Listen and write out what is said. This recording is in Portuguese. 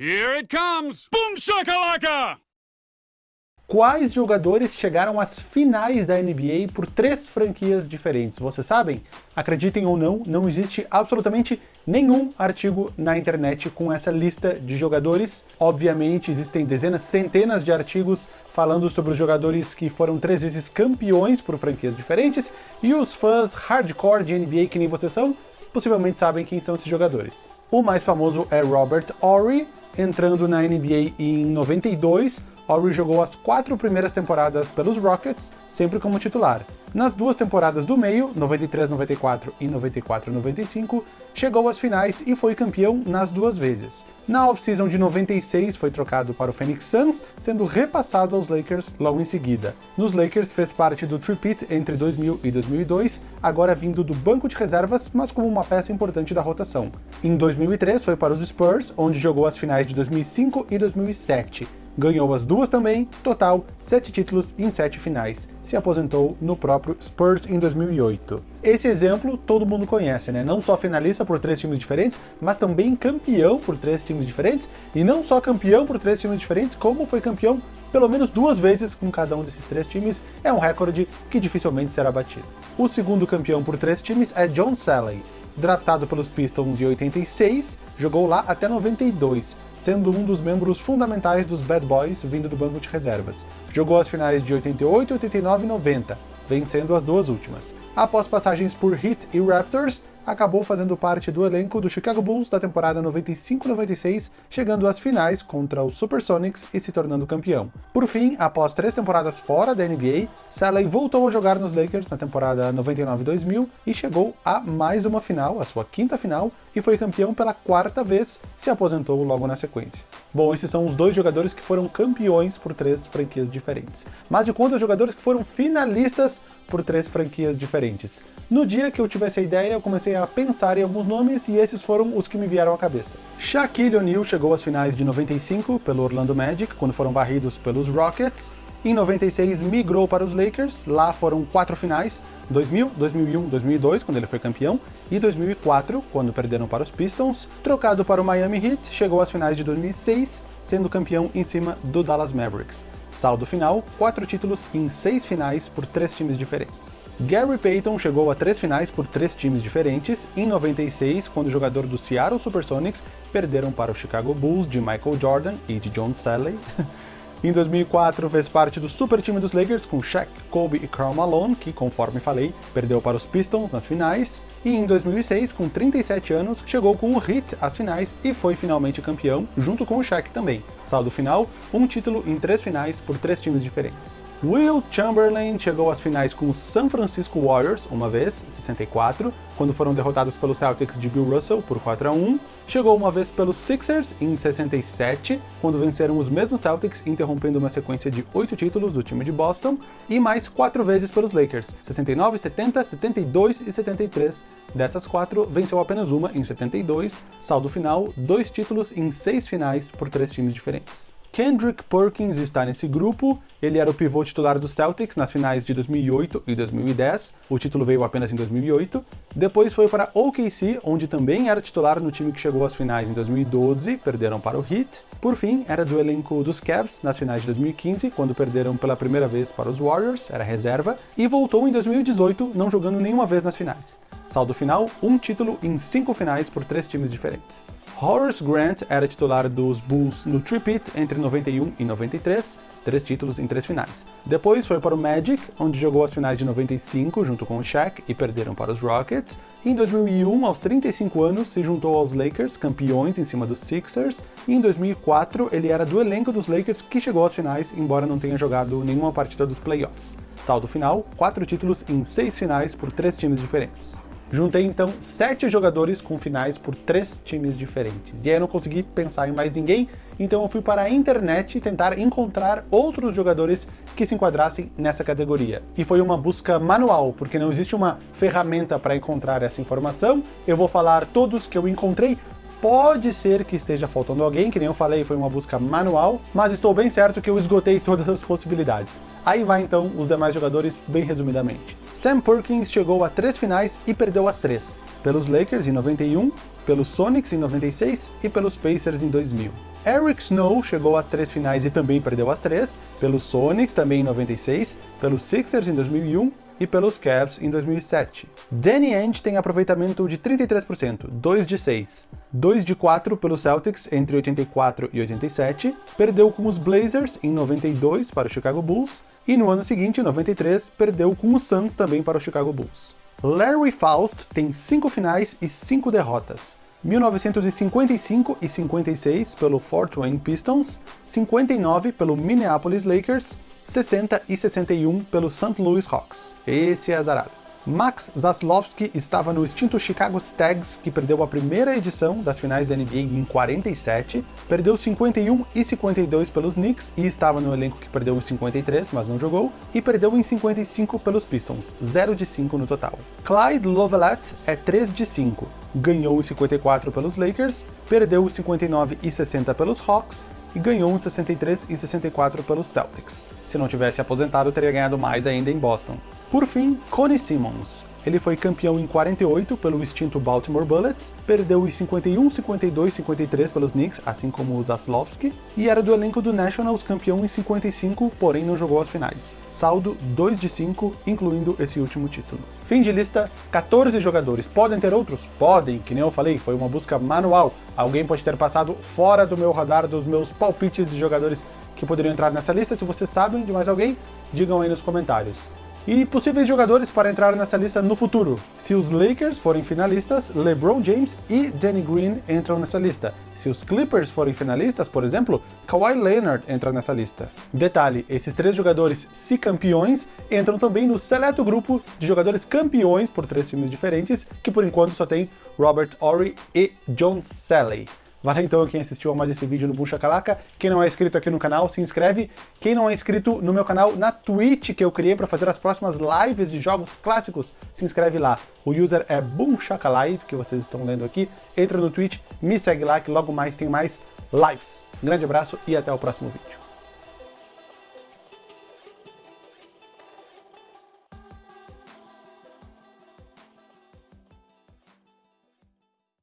Here it comes! Boom shakalaka! Quais jogadores chegaram às finais da NBA por três franquias diferentes? Vocês sabem? Acreditem ou não, não existe absolutamente nenhum artigo na internet com essa lista de jogadores. Obviamente existem dezenas, centenas de artigos falando sobre os jogadores que foram três vezes campeões por franquias diferentes, e os fãs hardcore de NBA que nem vocês são, possivelmente sabem quem são esses jogadores. O mais famoso é Robert Horry, entrando na NBA em 92, Horry jogou as quatro primeiras temporadas pelos Rockets, sempre como titular. Nas duas temporadas do meio, 93-94 e 94-95, chegou às finais e foi campeão nas duas vezes. Na off-season de 96 foi trocado para o Phoenix Suns, sendo repassado aos Lakers logo em seguida. Nos Lakers fez parte do tripit entre 2000 e 2002, agora vindo do banco de reservas, mas como uma peça importante da rotação. Em 2003 foi para os Spurs, onde jogou as finais de 2005 e 2007 ganhou as duas também, total 7 títulos em 7 finais. Se aposentou no próprio Spurs em 2008. Esse exemplo todo mundo conhece, né? Não só finalista por três times diferentes, mas também campeão por três times diferentes, e não só campeão por três times diferentes, como foi campeão pelo menos duas vezes com cada um desses três times, é um recorde que dificilmente será batido. O segundo campeão por três times é John Salley, draftado pelos Pistons em 86, jogou lá até 92, sendo um dos membros fundamentais dos Bad Boys vindo do banco de reservas. Jogou as finais de 88, 89 e 90, vencendo as duas últimas. Após passagens por Heat e Raptors, acabou fazendo parte do elenco do Chicago Bulls da temporada 95-96, chegando às finais contra os Supersonics e se tornando campeão. Por fim, após três temporadas fora da NBA, Salley voltou a jogar nos Lakers na temporada 99-2000 e chegou a mais uma final, a sua quinta final, e foi campeão pela quarta vez, se aposentou logo na sequência. Bom, esses são os dois jogadores que foram campeões por três franquias diferentes. Mas e quantos jogadores que foram finalistas por três franquias diferentes? No dia que eu tive essa ideia, eu comecei a pensar em alguns nomes e esses foram os que me vieram à cabeça. Shaquille O'Neal chegou às finais de 95 pelo Orlando Magic, quando foram varridos pelos Rockets. Em 96 migrou para os Lakers, lá foram quatro finais, 2000, 2001, 2002, quando ele foi campeão, e 2004, quando perderam para os Pistons. Trocado para o Miami Heat, chegou às finais de 2006, sendo campeão em cima do Dallas Mavericks. Saldo final, quatro títulos em seis finais por três times diferentes. Gary Payton chegou a três finais por três times diferentes, em 96, quando o jogador do Seattle Supersonics perderam para o Chicago Bulls de Michael Jordan e de John Salley. Em 2004, fez parte do super time dos Lakers com Shaq, Kobe e Karl Malone, que, conforme falei, perdeu para os Pistons nas finais. E em 2006, com 37 anos, chegou com o Heat às finais e foi finalmente campeão, junto com o Shaq também. Saldo final, um título em três finais por três times diferentes. Will Chamberlain chegou às finais com o San Francisco Warriors, uma vez, 64, quando foram derrotados pelos Celtics de Bill Russell por 4 a 1. Chegou uma vez pelos Sixers, em 67, quando venceram os mesmos Celtics, interrompendo uma sequência de 8 títulos do time de Boston. E mais 4 vezes pelos Lakers, 69, 70, 72 e 73. Dessas 4, venceu apenas uma, em 72. Saldo final, 2 títulos em 6 finais por 3 times diferentes. Kendrick Perkins está nesse grupo, ele era o pivô titular do Celtics nas finais de 2008 e 2010, o título veio apenas em 2008. Depois foi para OKC, onde também era titular no time que chegou às finais em 2012, perderam para o Heat. Por fim, era do elenco dos Cavs nas finais de 2015, quando perderam pela primeira vez para os Warriors, era reserva, e voltou em 2018, não jogando nenhuma vez nas finais. Saldo final, um título em cinco finais por três times diferentes. Horace Grant era titular dos Bulls no tripit entre 91 e 93, três títulos em três finais. Depois foi para o Magic, onde jogou as finais de 95 junto com o Shaq e perderam para os Rockets. Em 2001, aos 35 anos, se juntou aos Lakers, campeões em cima dos Sixers. E em 2004, ele era do elenco dos Lakers que chegou às finais, embora não tenha jogado nenhuma partida dos playoffs. Saldo final, quatro títulos em seis finais por três times diferentes. Juntei então sete jogadores com finais por três times diferentes. E aí eu não consegui pensar em mais ninguém, então eu fui para a internet tentar encontrar outros jogadores que se enquadrassem nessa categoria. E foi uma busca manual, porque não existe uma ferramenta para encontrar essa informação. Eu vou falar todos que eu encontrei, Pode ser que esteja faltando alguém, que nem eu falei, foi uma busca manual, mas estou bem certo que eu esgotei todas as possibilidades. Aí vai então os demais jogadores bem resumidamente. Sam Perkins chegou a três finais e perdeu as três, pelos Lakers em 91, pelos Sonics em 96 e pelos Pacers em 2000. Eric Snow chegou a três finais e também perdeu as três, pelos Sonics também em 96, pelos Sixers em 2001 e pelos Cavs em 2007. Danny Ainge tem aproveitamento de 33%, 2 de 6. 2 de 4 pelos Celtics entre 84 e 87, perdeu com os Blazers em 92 para o Chicago Bulls, e no ano seguinte, em 93, perdeu com os Suns também para o Chicago Bulls. Larry Faust tem 5 finais e 5 derrotas. 1955 e 56 pelo Fort Wayne Pistons, 59 pelo Minneapolis Lakers 60 e 61 pelo St. Louis Hawks. Esse é azarado. Max Zaslowski estava no extinto Chicago Stags, que perdeu a primeira edição das finais da NBA em 47, perdeu 51 e 52 pelos Knicks e estava no elenco que perdeu em 53, mas não jogou, e perdeu em 55 pelos Pistons, 0 de 5 no total. Clyde Lovellette é 3 de 5, ganhou em 54 pelos Lakers, perdeu em 59 e 60 pelos Hawks e ganhou em 63 e 64 pelos Celtics. Se não tivesse aposentado, teria ganhado mais ainda em Boston. Por fim, Connie Simmons. Ele foi campeão em 48 pelo extinto Baltimore Bullets, perdeu em 51, 52, 53 pelos Knicks, assim como o Zaslowski, e era do elenco do Nationals campeão em 55, porém não jogou as finais. Saldo 2 de 5, incluindo esse último título. Fim de lista, 14 jogadores. Podem ter outros? Podem, que nem eu falei, foi uma busca manual. Alguém pode ter passado fora do meu radar dos meus palpites de jogadores que poderiam entrar nessa lista. Se vocês sabem de mais alguém, digam aí nos comentários. E possíveis jogadores para entrar nessa lista no futuro. Se os Lakers forem finalistas, LeBron James e Danny Green entram nessa lista. Se os Clippers forem finalistas, por exemplo, Kawhi Leonard entra nessa lista. Detalhe, esses três jogadores, se campeões, entram também no seleto grupo de jogadores campeões por três times diferentes, que por enquanto só tem Robert Horry e John Salley. Valeu então quem assistiu a mais esse vídeo no Boom Shakalaka. Quem não é inscrito aqui no canal, se inscreve. Quem não é inscrito no meu canal na Twitch, que eu criei para fazer as próximas lives de jogos clássicos, se inscreve lá. O user é Boom Live, que vocês estão lendo aqui. Entra no Twitch, me segue lá que logo mais tem mais lives. Grande abraço e até o próximo vídeo.